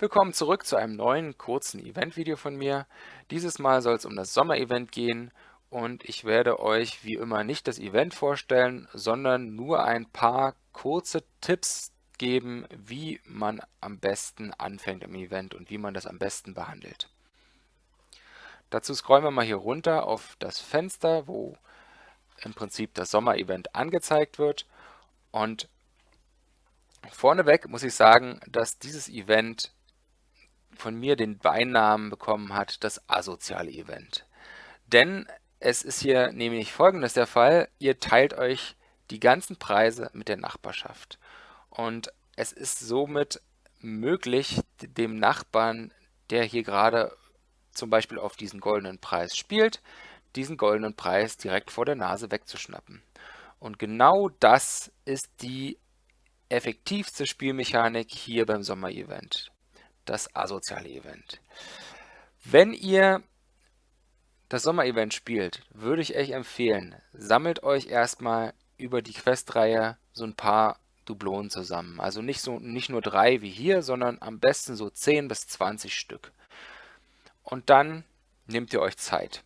Willkommen zurück zu einem neuen kurzen Event-Video von mir. Dieses Mal soll es um das Sommer-Event gehen und ich werde euch wie immer nicht das Event vorstellen, sondern nur ein paar kurze Tipps geben, wie man am besten anfängt im Event und wie man das am besten behandelt. Dazu scrollen wir mal hier runter auf das Fenster, wo im Prinzip das Sommer-Event angezeigt wird und Vorneweg muss ich sagen, dass dieses Event von mir den Beinamen bekommen hat, das asoziale Event. Denn es ist hier nämlich folgendes der Fall, ihr teilt euch die ganzen Preise mit der Nachbarschaft. Und es ist somit möglich, dem Nachbarn, der hier gerade zum Beispiel auf diesen goldenen Preis spielt, diesen goldenen Preis direkt vor der Nase wegzuschnappen. Und genau das ist die effektivste Spielmechanik hier beim Sommer-Event das asoziale Event. Wenn ihr das Sommer-Event spielt, würde ich euch empfehlen, sammelt euch erstmal über die Questreihe so ein paar Dublonen zusammen. Also nicht, so, nicht nur drei wie hier, sondern am besten so 10 bis 20 Stück. Und dann nehmt ihr euch Zeit.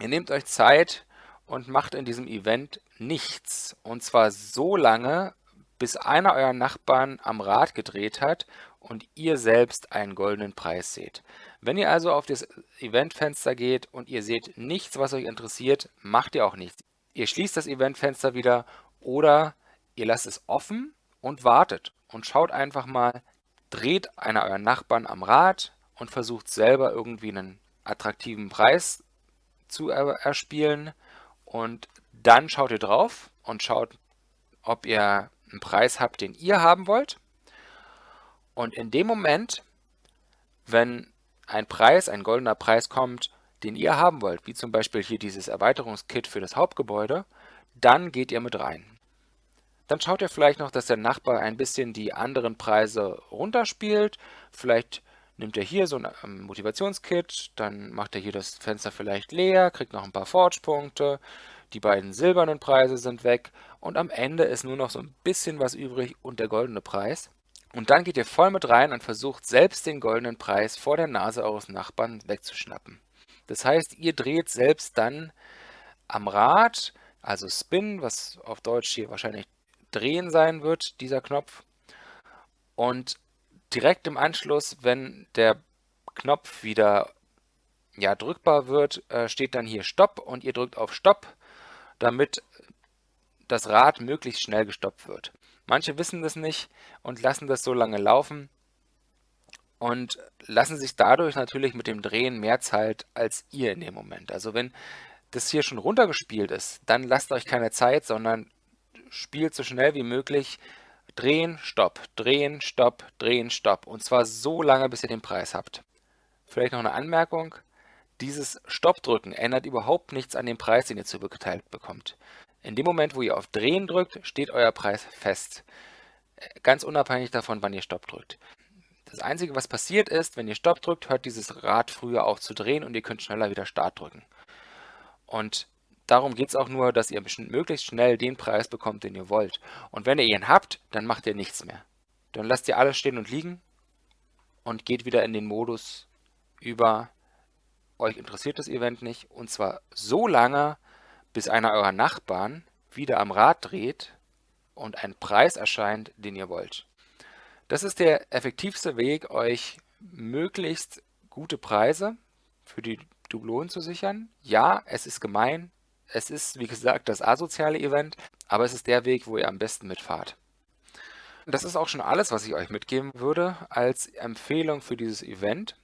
Ihr nehmt euch Zeit und macht in diesem Event nichts. Und zwar so lange, bis einer eurer Nachbarn am Rad gedreht hat und ihr selbst einen goldenen Preis seht. Wenn ihr also auf das Eventfenster geht und ihr seht nichts, was euch interessiert, macht ihr auch nichts. Ihr schließt das Eventfenster wieder oder ihr lasst es offen und wartet und schaut einfach mal, dreht einer eurer Nachbarn am Rad und versucht selber irgendwie einen attraktiven Preis zu erspielen und dann schaut ihr drauf und schaut, ob ihr einen Preis habt, den ihr haben wollt. Und in dem Moment, wenn ein Preis, ein goldener Preis kommt, den ihr haben wollt, wie zum Beispiel hier dieses Erweiterungskit für das Hauptgebäude, dann geht ihr mit rein. Dann schaut ihr vielleicht noch, dass der Nachbar ein bisschen die anderen Preise runterspielt. Vielleicht nimmt er hier so ein ähm, Motivationskit, dann macht er hier das Fenster vielleicht leer, kriegt noch ein paar Forge-Punkte, die beiden silbernen Preise sind weg und am Ende ist nur noch so ein bisschen was übrig und der goldene Preis. Und dann geht ihr voll mit rein und versucht selbst den goldenen Preis vor der Nase eures Nachbarn wegzuschnappen. Das heißt, ihr dreht selbst dann am Rad, also Spin, was auf Deutsch hier wahrscheinlich drehen sein wird, dieser Knopf. Und direkt im Anschluss, wenn der Knopf wieder ja, drückbar wird, äh, steht dann hier Stopp und ihr drückt auf Stopp damit das Rad möglichst schnell gestoppt wird. Manche wissen das nicht und lassen das so lange laufen und lassen sich dadurch natürlich mit dem Drehen mehr Zeit als ihr in dem Moment. Also wenn das hier schon runtergespielt ist, dann lasst euch keine Zeit, sondern spielt so schnell wie möglich drehen, stopp, drehen, stopp, drehen, stopp. Und zwar so lange, bis ihr den Preis habt. Vielleicht noch eine Anmerkung. Dieses Stoppdrücken ändert überhaupt nichts an dem Preis, den ihr zugeteilt bekommt. In dem Moment, wo ihr auf Drehen drückt, steht euer Preis fest. Ganz unabhängig davon, wann ihr Stopp drückt. Das Einzige, was passiert ist, wenn ihr Stopp drückt, hört dieses Rad früher auf zu drehen und ihr könnt schneller wieder Start drücken. Und darum geht es auch nur, dass ihr möglichst schnell den Preis bekommt, den ihr wollt. Und wenn ihr ihn habt, dann macht ihr nichts mehr. Dann lasst ihr alles stehen und liegen und geht wieder in den Modus über euch interessiert das Event nicht und zwar so lange, bis einer eurer Nachbarn wieder am Rad dreht und ein Preis erscheint, den ihr wollt. Das ist der effektivste Weg, euch möglichst gute Preise für die Dublonen zu sichern. Ja, es ist gemein, es ist wie gesagt das asoziale Event, aber es ist der Weg, wo ihr am besten mitfahrt. Das ist auch schon alles, was ich euch mitgeben würde als Empfehlung für dieses Event.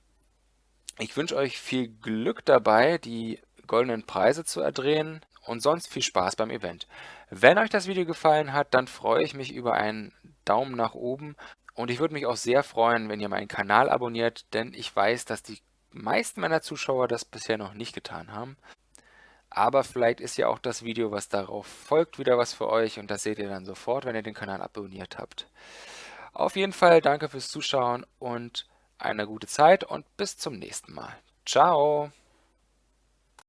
Ich wünsche euch viel Glück dabei, die goldenen Preise zu erdrehen und sonst viel Spaß beim Event. Wenn euch das Video gefallen hat, dann freue ich mich über einen Daumen nach oben und ich würde mich auch sehr freuen, wenn ihr meinen Kanal abonniert, denn ich weiß, dass die meisten meiner Zuschauer das bisher noch nicht getan haben. Aber vielleicht ist ja auch das Video, was darauf folgt, wieder was für euch und das seht ihr dann sofort, wenn ihr den Kanal abonniert habt. Auf jeden Fall danke fürs Zuschauen und eine gute Zeit und bis zum nächsten Mal. Ciao!